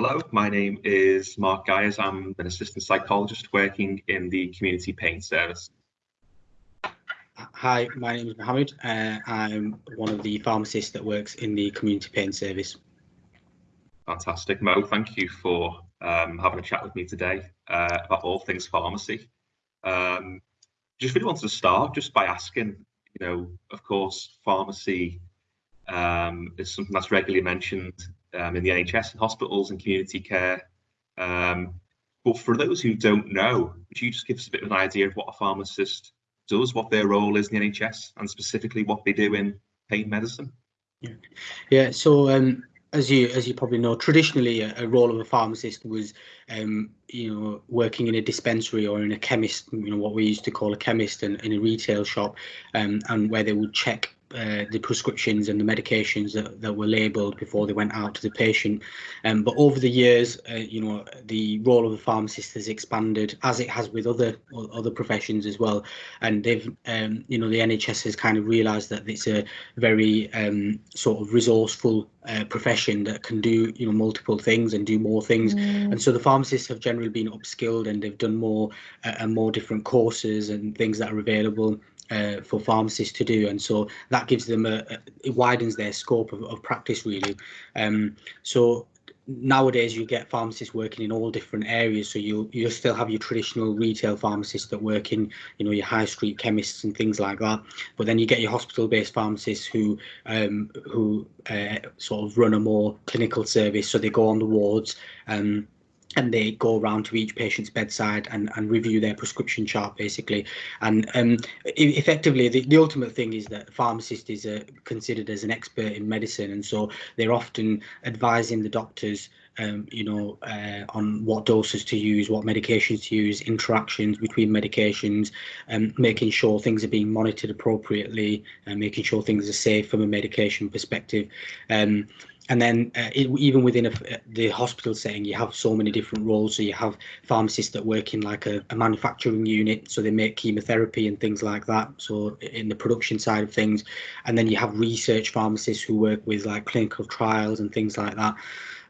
Hello, my name is Mark Gyers. I'm an assistant psychologist working in the community pain service. Hi, my name is Mohammed. Uh, I'm one of the pharmacists that works in the community pain service. Fantastic, Mo. Thank you for um, having a chat with me today uh, about all things pharmacy. Um, just really wanted to start just by asking, you know, of course, pharmacy um, is something that's regularly mentioned um, in the NHS and hospitals and community care. Um, but for those who don't know, would you just give us a bit of an idea of what a pharmacist does, what their role is in the NHS, and specifically what they do in pain medicine? Yeah, yeah. So um, as you as you probably know, traditionally a, a role of a pharmacist was, um, you know, working in a dispensary or in a chemist, you know, what we used to call a chemist and in a retail shop, um, and where they would check uh, the prescriptions and the medications that, that were labelled before they went out to the patient. Um, but over the years, uh, you know, the role of the pharmacist has expanded as it has with other other professions as well. And they've, um, you know, the NHS has kind of realised that it's a very um, sort of resourceful uh, profession that can do, you know, multiple things and do more things. Mm. And so the pharmacists have generally been upskilled and they've done more uh, and more different courses and things that are available uh, for pharmacists to do, and so that gives them a, a it widens their scope of, of practice really. Um, so nowadays you get pharmacists working in all different areas so you you still have your traditional retail pharmacists that work in you know your high street chemists and things like that but then you get your hospital based pharmacists who um who uh, sort of run a more clinical service so they go on the wards um and they go around to each patient's bedside and, and review their prescription chart basically and um, effectively the, the ultimate thing is that pharmacist is uh, considered as an expert in medicine and so they're often advising the doctors um, you know, uh, on what doses to use, what medications to use, interactions between medications, um, making sure things are being monitored appropriately, and making sure things are safe from a medication perspective. Um, and then uh, it, even within a, the hospital setting you have so many different roles. So you have pharmacists that work in like a, a, manufacturing unit so they make chemotherapy and things like that so in the production side of things. And then you have research pharmacists who work with like clinical trials and things like that.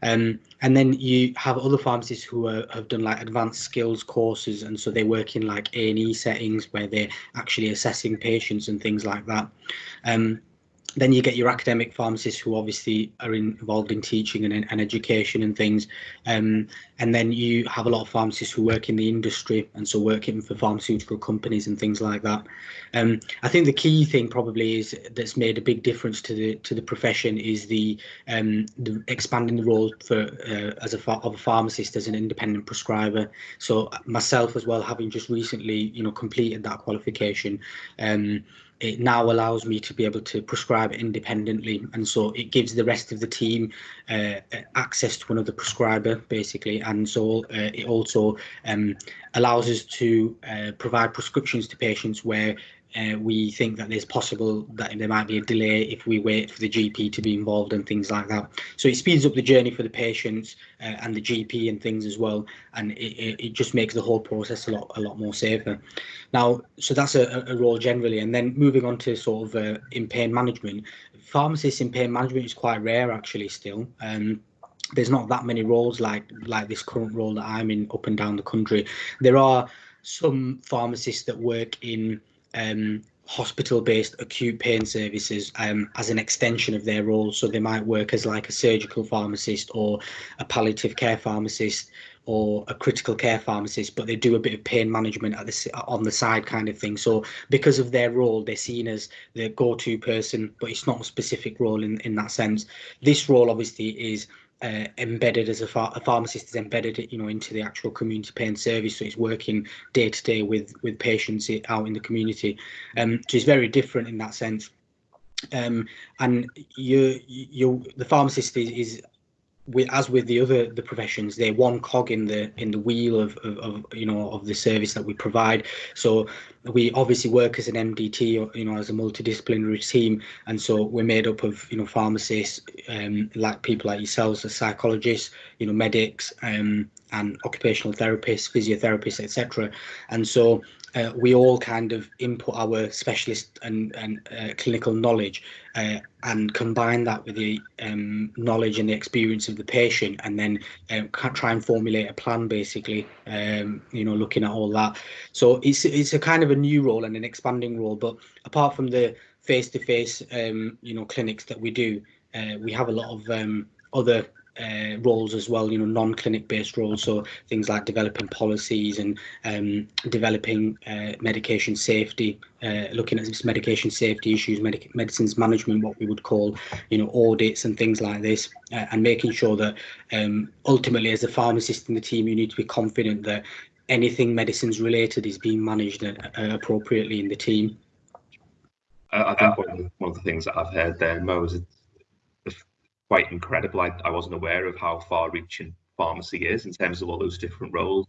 Um, and then you have other pharmacists who are, have done like advanced skills courses and so they work in like A&E settings where they're actually assessing patients and things like that. Um, then you get your academic pharmacists who obviously are in, involved in teaching and, and education and things um, and then you have a lot of pharmacists who work in the industry and so working for pharmaceutical companies and things like that. Um, i think the key thing probably is that's made a big difference to the to the profession is the, um, the expanding the role for uh, as a of a pharmacist as an independent prescriber. So myself as well having just recently you know completed that qualification um, it now allows me to be able to prescribe independently. And so it gives the rest of the team uh, access to another prescriber basically. And so uh, it also um, allows us to uh, provide prescriptions to patients where uh, we think that there's possible that there might be a delay if we wait for the GP to be involved and things like that. So it speeds up the journey for the patients uh, and the GP and things as well, and it, it just makes the whole process a lot a lot more safer. Now, so that's a, a role generally, and then moving on to sort of uh, in pain management, pharmacists in pain management is quite rare actually still. Um, there's not that many roles like like this current role that I'm in up and down the country. There are some pharmacists that work in um, hospital-based acute pain services um, as an extension of their role. So they might work as like a surgical pharmacist or a palliative care pharmacist or a critical care pharmacist, but they do a bit of pain management at the on the side kind of thing. So because of their role, they're seen as the go-to person, but it's not a specific role in in that sense. This role obviously is uh, embedded as a, ph a, pharmacist is embedded you know into the actual community pain service. So it's working day to day with with patients out in the community. Um so very different in that sense. Um and you you the pharmacist is, is with, as with the other the professions, they're one cog in the in the wheel of, of, of, you know of the service that we provide. So we obviously work as an MDT, or, you know, as a multidisciplinary team, and so we're made up of you know pharmacists, um, like people like yourselves, as psychologists, you know, medics, um, and occupational therapists, physiotherapists, etc. And so uh, we all kind of input our specialist and, and uh, clinical knowledge uh, and combine that with the um, knowledge and the experience of the patient and then um, try and formulate a plan basically um, you know looking at all that. So it's it's a kind of a new role and an expanding role but apart from the face-to-face -face, um, you know clinics that we do uh, we have a lot of um, other uh, roles as well, you know, non-clinic based roles. So things like developing policies and um, developing uh, medication safety, uh, looking at medication safety issues, medic medicines management, what we would call, you know, audits and things like this, uh, and making sure that um, ultimately as a pharmacist in the team, you need to be confident that anything medicines related is being managed uh, appropriately in the team. I think one of the things that I've heard there, Mo, is quite incredible. I, I wasn't aware of how far reaching pharmacy is in terms of all those different roles.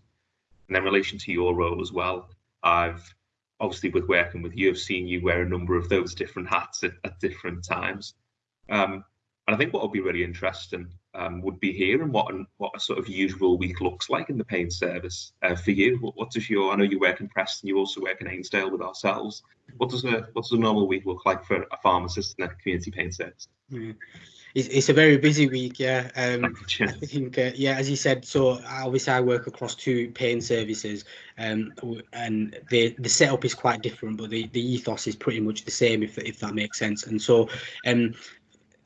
And in relation to your role as well, I've obviously with working with you, I've seen you wear a number of those different hats at, at different times. Um, and I think what would be really interesting um, would be hearing what what a sort of usual week looks like in the pain service uh, for you. What, what does your I know you work in Preston, you also work in Ainsdale with ourselves. What does a what does a normal week look like for a pharmacist in a community pain service? Yeah it's, it's a very busy week. Yeah, um, I think uh, yeah, as you said. So obviously, I work across two pain services, um, and the the setup is quite different, but the the ethos is pretty much the same, if if that makes sense. And so, um,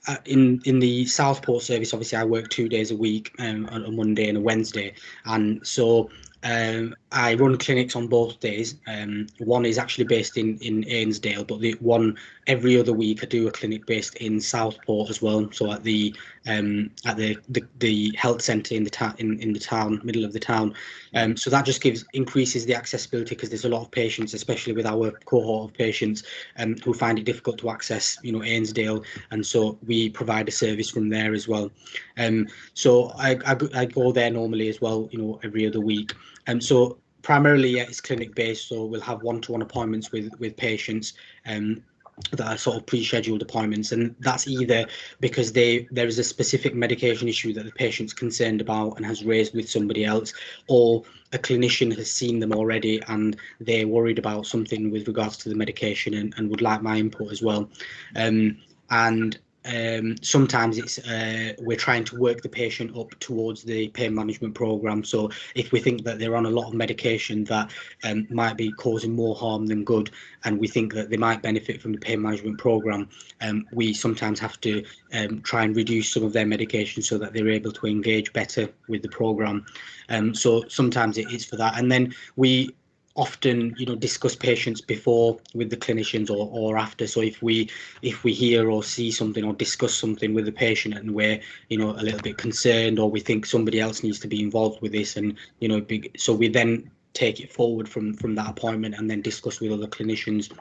uh, in in the Southport service, obviously, I work two days a week, um, on a Monday and a Wednesday, and so um, I run clinics on both days. Um, one is actually based in in Ainsdale, but the one every other week I do a clinic based in Southport as well. So at the um, at the, the, the health centre in the town in, in the town middle of the town. Um, so that just gives increases the accessibility because there's a lot of patients, especially with our cohort of patients, um, who find it difficult to access, you know, Ainsdale, and so we provide a service from there as well. Um, so I, I, I go there normally as well, you know, every other week. Um, so primarily yeah, it's clinic based so we'll have one-to-one appointments with with patients um, that are sort of pre-scheduled appointments. And that's either because they there is a specific medication issue that the patient's concerned about and has raised with somebody else or a clinician has seen them already and they're worried about something with regards to the medication and, and would like my input as well. Um, and um, sometimes it's uh, we're trying to work the patient up towards the pain management program. So if we think that they're on a lot of medication that um, might be causing more harm than good, and we think that they might benefit from the pain management program, um, we sometimes have to um, try and reduce some of their medication so that they're able to engage better with the program. Um, so sometimes it is for that, and then we often you know discuss patients before with the clinicians or, or after. So if we if we hear or see something or discuss something with the patient and we're you know a little bit concerned or we think somebody else needs to be involved with this and you know so we then take it forward from from that appointment and then discuss with other clinicians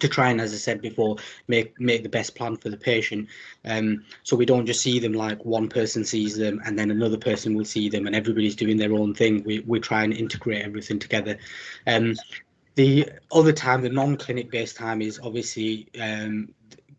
to try and, as I said before, make make the best plan for the patient. Um, so we don't just see them like one person sees them and then another person will see them and everybody's doing their own thing. We we try and integrate everything together. Um, the other time, the non-clinic based time is obviously um,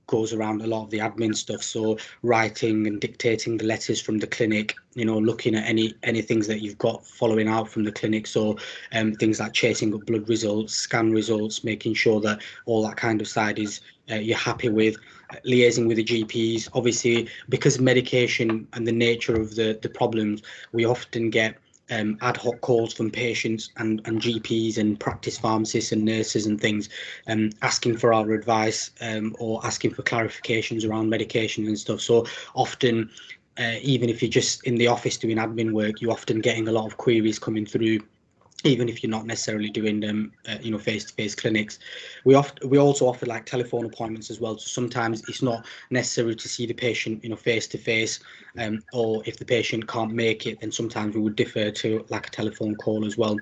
goes around a lot of the admin stuff. So writing and dictating the letters from the clinic you know looking at any any things that you've got following out from the clinic. So um, things like chasing up blood results scan results making sure that all that kind of side is uh, you're happy with liaising with the GPs obviously because medication and the nature of the the problems we often get um, ad hoc calls from patients and, and GPs and practice pharmacists and nurses and things um, asking for our advice um, or asking for clarifications around medication and stuff. So often, uh, even if you're just in the office doing admin work, you're often getting a lot of queries coming through even if you're not necessarily doing them, uh, you know, face-to-face clinics. We often we also offer like telephone appointments as well. So sometimes it's not necessary to see the patient, you know, face-to-face, um, or if the patient can't make it, then sometimes we would defer to like a telephone call as well.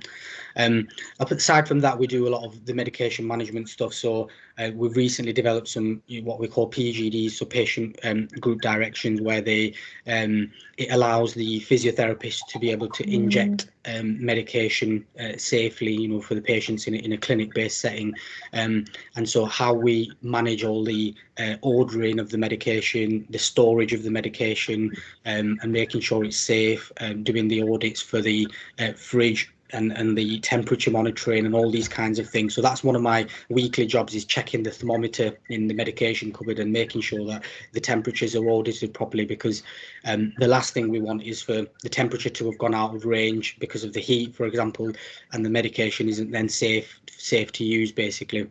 Um, aside from that, we do a lot of the medication management stuff. So uh, we've recently developed some you know, what we call PGDs, so patient um, group directions, where they um, it allows the physiotherapist to be able to mm. inject um, medication uh, safely, you know, for the patients in a, in a clinic-based setting. Um, and so how we manage all the uh, ordering of the medication, the storage of the medication, um, and making sure it's safe, um, doing the audits for the uh, fridge and and the temperature monitoring and all these kinds of things. So that's one of my weekly jobs is checking the thermometer in the medication cupboard and making sure that the temperatures are audited properly because um, the last thing we want is for the temperature to have gone out of range because of the heat, for example, and the medication isn't then safe safe to use basically.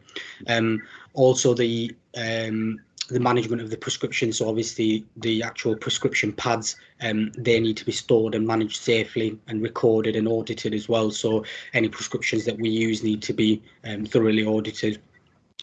Um, also the um, the management of the prescription. So obviously the actual prescription pads, um, they need to be stored and managed safely and recorded and audited as well. So any prescriptions that we use need to be um, thoroughly audited.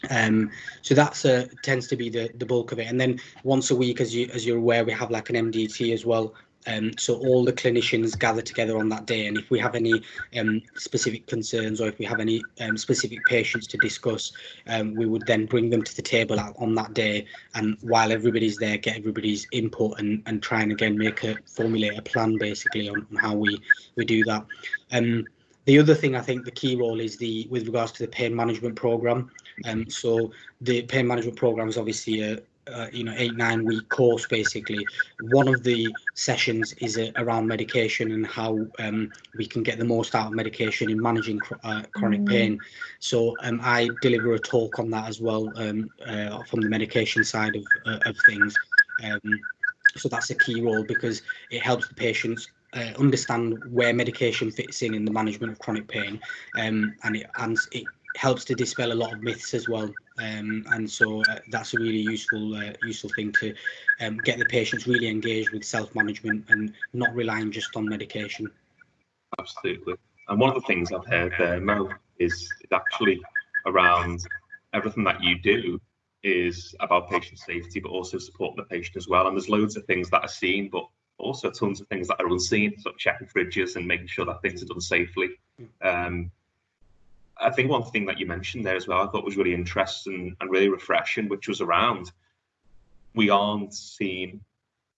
Um, so that's uh, tends to be the the bulk of it. And then once a week, as you as you're aware, we have like an MDT as well, um, so all the clinicians gather together on that day, and if we have any um, specific concerns or if we have any um, specific patients to discuss, um, we would then bring them to the table on that day. And while everybody's there, get everybody's input and and try and again make a formulate a plan basically on, on how we we do that. Um, the other thing I think the key role is the with regards to the pain management program. Um, so the pain management program is obviously a, uh, you know eight nine week course basically. One of the sessions is uh, around medication and how um, we can get the most out of medication in managing cr uh, chronic mm. pain. So um, i deliver a talk on that as well um, uh, from the medication side of, uh, of things. Um, so that's a key role because it helps the patients uh, understand where medication fits in in the management of chronic pain. Um, and it and it helps to dispel a lot of myths as well. Um, and so uh, that's a really useful uh, useful thing to um, get the patients really engaged with self-management and not relying just on medication. Absolutely. And one of the things I've heard there, Mo, is, is actually around everything that you do is about patient safety, but also support the patient as well. And there's loads of things that are seen, but also tons of things that are unseen, so checking fridges and making sure that things are done safely. Um, I think one thing that you mentioned there as well, I thought was really interesting and really refreshing, which was around we aren't seeing,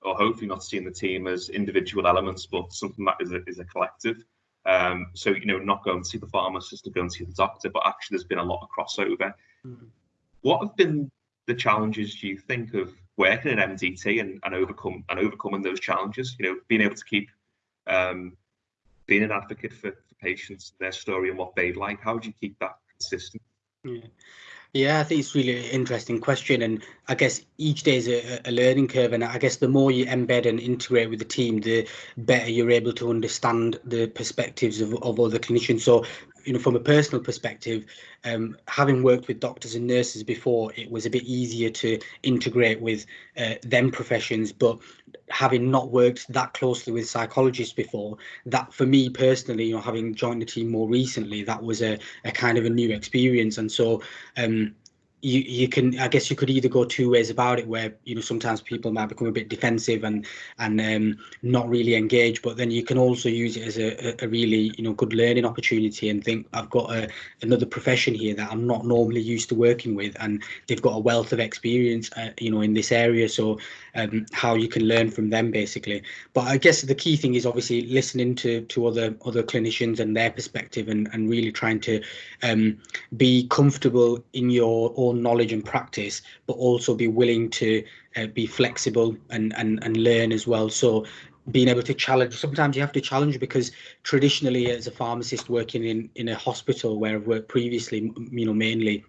or hopefully not seeing the team as individual elements, but something that is a, is a collective. Um, so, you know, not going to see the pharmacist or going to see the doctor, but actually there's been a lot of crossover. Mm. What have been the challenges, do you think, of working in MDT and, and overcome and overcoming those challenges? You know, being able to keep um, being an advocate for patients, their story and what they like? How do you keep that consistent? Yeah. Yeah, I think it's really interesting question, and I guess each day is a, a, learning curve, and I guess the more you embed and integrate with the team, the better you're able to understand the perspectives of, of other clinicians. So you know, from a personal perspective, um, having worked with doctors and nurses before, it was a bit easier to integrate with uh, them professions. But having not worked that closely with psychologists before, that for me personally, you know, having joined the team more recently, that was a, a kind of a new experience. And so, um, you you can I guess you could either go two ways about it where you know sometimes people might become a bit defensive and and um, not really engage but then you can also use it as a, a really you know good learning opportunity and think I've got a, another profession here that I'm not normally used to working with and they've got a wealth of experience uh, you know in this area. So um, how you can learn from them basically but I guess the key thing is obviously listening to to other other clinicians and their perspective and and really trying to um, be comfortable in your own knowledge and practice, but also be willing to uh, be flexible and, and and learn as well. So being able to challenge sometimes you have to challenge because traditionally as a pharmacist working in in a hospital where I've worked previously you know mainly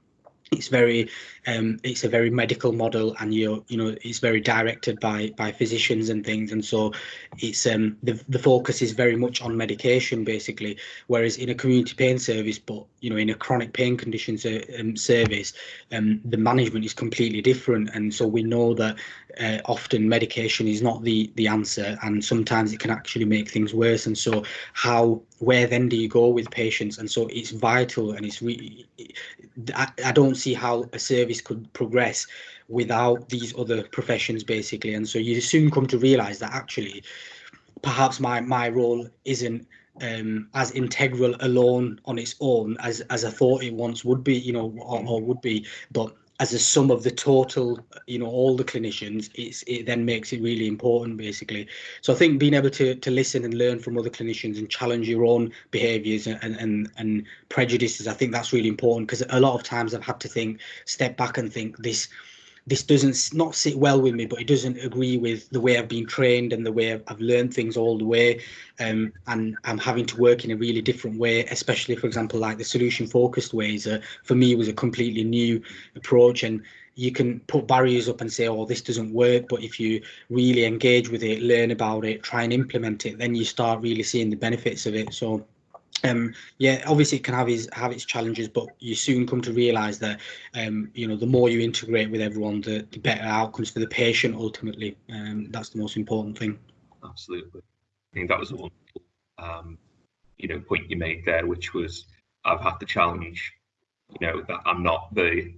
it's very um, it's a very medical model and you're you know it's very directed by by physicians and things. And so it's um the, the focus is very much on medication basically. Whereas in a community pain service but you know in a chronic pain conditions um, service um the management is completely different. And so we know that uh, often medication is not the the answer and sometimes it can actually make things worse. And so how where then do you go with patients? And so it's vital and it's really I, I don't see how a service could progress without these other professions basically and so you soon come to realize that actually perhaps my my role isn't um, as integral alone on its own as as I thought it once would be, you know, or, or would be. But as a sum of the total, you know, all the clinicians, it's it then makes it really important, basically. So I think being able to to listen and learn from other clinicians and challenge your own behaviours and and and prejudices, I think that's really important because a lot of times I've had to think, step back and think this this doesn't not sit well with me, but it doesn't agree with the way I've been trained and the way I've, learned things all the way. Um, and I'm having to work in a really different way, especially, for example, like the solution focused ways. Uh, for me, was a completely new approach. And you can put barriers up and say, oh, this doesn't work. But if you really engage with it, learn about it, try and implement it, then you start really seeing the benefits of it. So um yeah obviously it can have its have its challenges but you soon come to realize that um you know the more you integrate with everyone the, the better outcomes for the patient ultimately um that's the most important thing absolutely i think that was a wonderful um you know point you made there which was i've had the challenge you know that i'm not the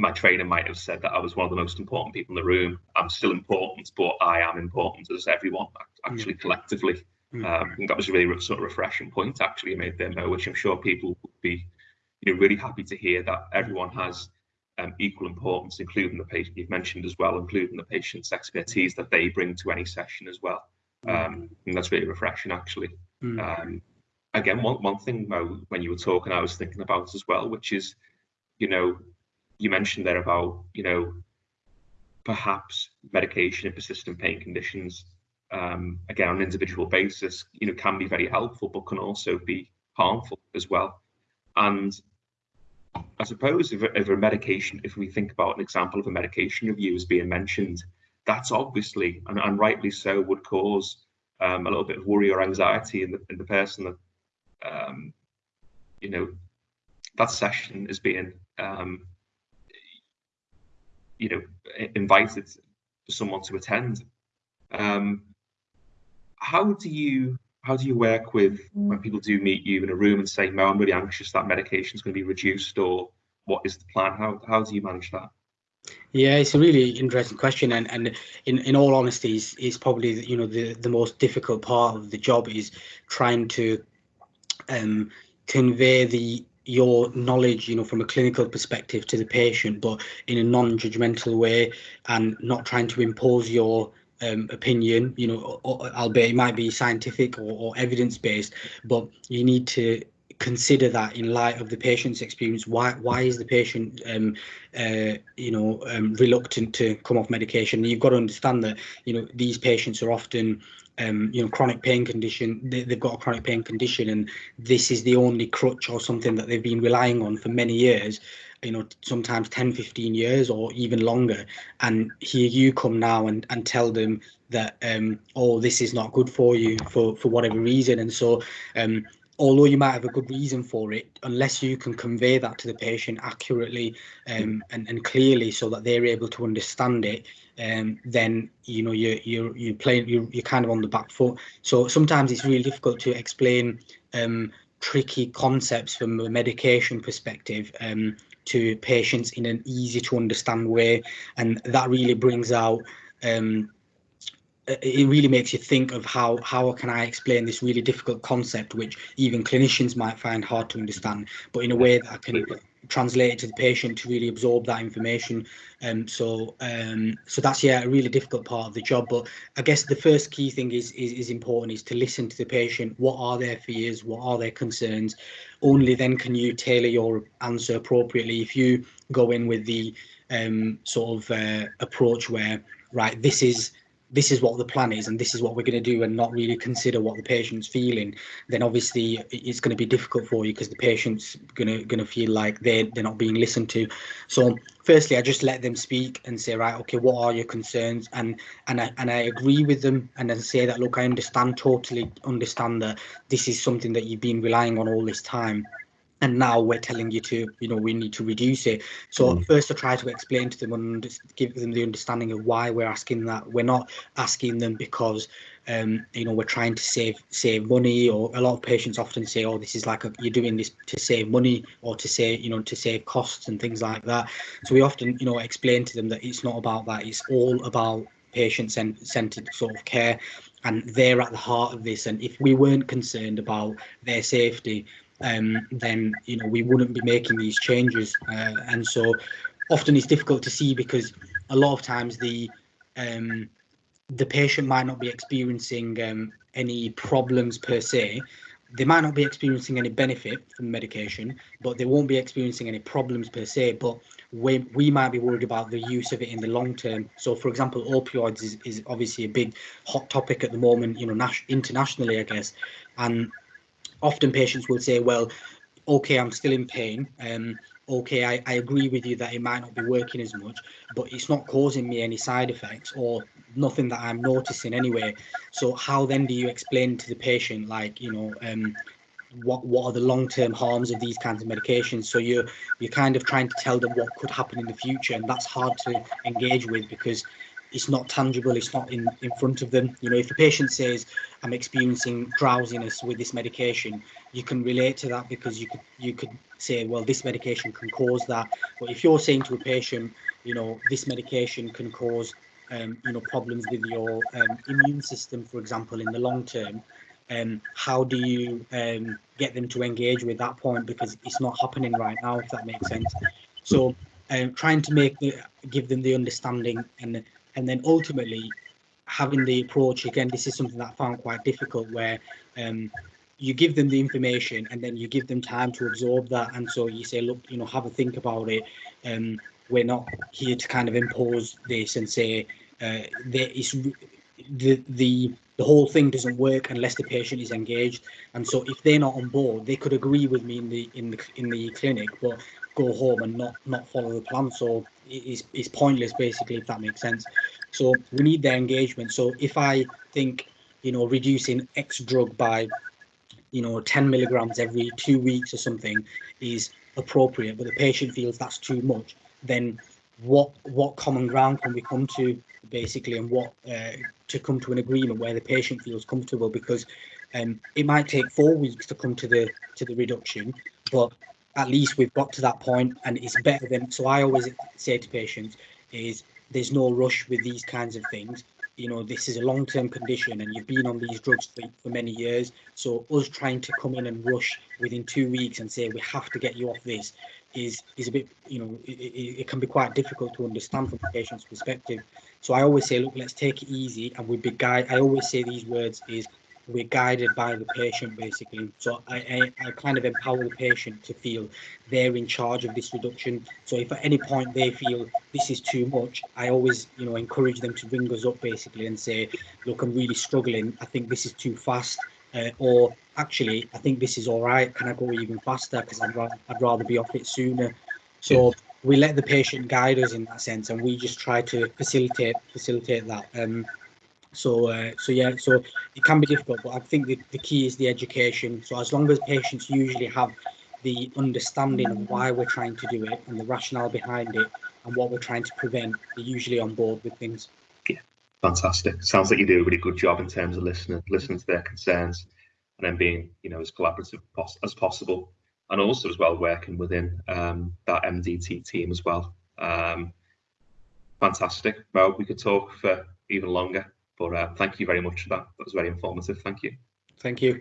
my trainer might have said that I was one of the most important people in the room. I'm still important, but I am important as everyone, actually yeah. collectively. Mm. Um, that was a really sort of refreshing point actually made there, Mo, which I'm sure people would be you know, really happy to hear that everyone has um, equal importance, including the patient you've mentioned as well, including the patient's expertise that they bring to any session as well. Mm. Um, and that's really refreshing actually. Mm. Um, again, one, one thing, Mo, when you were talking, I was thinking about as well, which is, you know, you mentioned there about, you know, perhaps medication in persistent pain conditions, um, again, on an individual basis, you know, can be very helpful, but can also be harmful as well. And I suppose if, if a medication, if we think about an example of a medication review as being mentioned, that's obviously, and, and rightly so, would cause um, a little bit of worry or anxiety in the, in the person that, um, you know, that session is being um, you know invited for someone to attend um, how do you how do you work with when people do meet you in a room and say no i'm really anxious that medication is going to be reduced or what is the plan? How, how do you manage that? Yeah, it's a really interesting question, and and in in all honesty, is is probably you know the the most difficult part of the job is trying to um convey the your knowledge, you know, from a clinical perspective to the patient, but in a non-judgmental way, and not trying to impose your um, opinion, you know, albeit it might be scientific or, or evidence-based, but you need to consider that in light of the patient's experience. Why why is the patient um, uh, you know um, reluctant to come off medication? You've got to understand that you know these patients are often um, you know, chronic pain condition, they, have got a chronic pain condition, and this is the only crutch or something that they've been relying on for many years, you know, sometimes 10, 15 years or even longer. And here you come now and, and tell them that, um, oh, this is not good for you for, for whatever reason. And so, um, although you might have a good reason for it, unless you can convey that to the patient accurately um, and, and clearly so that they're able to understand it, um, then you know you're you're you're playing you're, you're kind of on the back foot. So sometimes it's really difficult to explain um, tricky concepts from a medication perspective um, to patients in an easy to understand way, and that really brings out um, it really makes you think of how how can I explain this really difficult concept, which even clinicians might find hard to understand, but in a way that I can translate it to the patient to really absorb that information. Um, so um, so that's yeah a really difficult part of the job. But I guess the first key thing is, is is important is to listen to the patient. What are their fears? What are their concerns? Only then can you tailor your answer appropriately. If you go in with the um, sort of uh, approach where right this is this is what the plan is and this is what we're going to do and not really consider what the patient's feeling then obviously it's going to be difficult for you because the patient's going to going to feel like they're they're not being listened to. So firstly i just let them speak and say right okay what are your concerns? And and i and i agree with them and then say that look i understand totally understand that this is something that you've been relying on all this time and now we're telling you to you know we need to reduce it. So mm. first i try to explain to them and give them the understanding of why we're asking that. We're not asking them because um, you know we're trying to save save money or a lot of patients often say oh this is like a, you're doing this to save money or to say you know to save costs and things like that. So we often you know explain to them that it's not about that. It's all about patient centered sort of care. And they're at the heart of this. And if we weren't concerned about their safety um, then you know we wouldn't be making these changes. Uh, and so often it's difficult to see because a lot of times the um, the patient might not be experiencing um, any problems per se, they might not be experiencing any benefit from medication, but they won't be experiencing any problems per se. But we, we might be worried about the use of it in the long term. So, for example, opioids is, is obviously a big hot topic at the moment, you know, internationally, I guess. And often patients will say, well, okay, I'm still in pain. Um, okay, I, I agree with you that it might not be working as much, but it's not causing me any side effects or nothing that I'm noticing anyway. So how then do you explain to the patient, like, you know, um, what what are the long-term harms of these kinds of medications so you're you're kind of trying to tell them what could happen in the future and that's hard to engage with because it's not tangible it's not in in front of them. You know if the patient says i'm experiencing drowsiness with this medication you can relate to that because you could you could say well this medication can cause that. But if you're saying to a patient you know this medication can cause um, you know problems with your um, immune system for example in the long term um, how do you um, get them to engage with that point? Because it's not happening right now if that makes sense. So um, trying to make the, give them the understanding and and then ultimately having the approach again this is something that i found quite difficult where um, you give them the information and then you give them time to absorb that. And so you say look you know have a think about it. Um, we're not here to kind of impose this and say uh, there is the the the whole thing doesn't work unless the patient is engaged. And so if they're not on board they could agree with me in the in the in the clinic but go home and not not follow the plan. So it's, it's pointless basically if that makes sense. So we need their engagement. So if i think you know reducing x drug by you know 10 milligrams every two weeks or something is appropriate but the patient feels that's too much then what what common ground can we come to basically and what uh, to come to an agreement where the patient feels comfortable? Because um, it might take four weeks to come to the to the reduction but at least we've got to that point and it's better than so i always say to patients is there's no rush with these kinds of things. You know this is a long-term condition and you've been on these drugs for, many years. So us trying to come in and rush within two weeks and say we have to get you off this is is a bit you know it, it, it, can be quite difficult to understand from the patient's perspective. So i always say look let's take it easy and we be guide i always say these words is we're guided by the patient basically so I, I, I kind of empower the patient to feel they're in charge of this reduction so if at any point they feel this is too much i always you know encourage them to ring us up basically and say look i'm really struggling i think this is too fast uh, or actually, I think this is all right. Can I go even faster? Because I'd, ra- I'd rather be off it sooner. So we let the patient guide us in that sense, and we just try to facilitate facilitate that. Um, so uh, so yeah, so it can be difficult, but I think the, the key is the education. So as long as patients usually have the understanding of why we're trying to do it and the rationale behind it and what we're trying to prevent, they're usually on board with things. Yeah, fantastic. Sounds like you do a really good job in terms of listening listening to their concerns and then being you know as collaborative as possible and also as well working within um, that MDT team as well. Um, fantastic. Well, we could talk for even longer, but uh, thank you very much for that. That was very informative. Thank you. Thank you.